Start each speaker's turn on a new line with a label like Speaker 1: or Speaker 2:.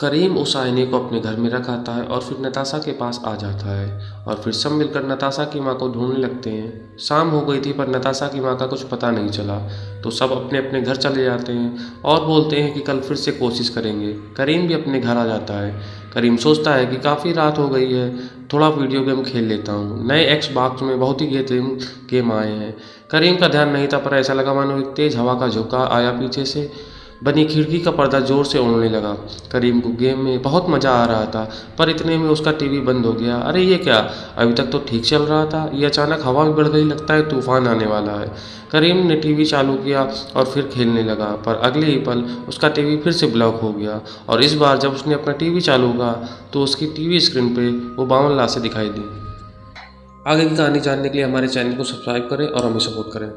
Speaker 1: करीम उस आईने को अपने घर में रख आता है और फिर नताशा के पास आ जाता है और फिर सब मिलकर नताशा की माँ को ढूँढने लगते हैं। शाम हो गई थी पर नताशा की माँ का कुछ पता नहीं चला तो सब अपने अपने घर चले जाते हैं और बोलते हैं कि कल फिर से कोशिश करेंगे। करीम भी अपने घर आ जाता है। करीम सोचता है कि काफ़ी रात हो गई है, थोड़ा वीडियो गेम खेल लेता हूँ। नए एक्स बॉक्स में बहुत ही गेम गेम आए हैं। करीम का ध्यान नहीं था पर ऐसा लगा मानो एक तेज़ हवा का झोंका आया पीछे से। बनी खिड़की का पर्दा ज़ोर से उड़ने लगा। करीम को गेम में बहुत मज़ा आ रहा था, पर इतने में उसका टीवी बंद हो गया। अरे, ये क्या? अभी तक तो ठीक चल रहा था। ये अचानक हवा भी बढ़ गई, लगता है तूफ़ान आने वाला है। करीम ने टीवी चालू किया और फिर खेलने लगा, पर अगले ही पल उसका टीवी फिर से ब्लॉक हो गया। और इस बार जब उसने अपना टीवी चालू किया तो उसकी टीवी स्क्रीन पे वो बावन लाशें दिखाई दी। आगे की कहानी जानने के लिए हमारे चैनल को सब्सक्राइब करें और हमें सपोर्ट करें।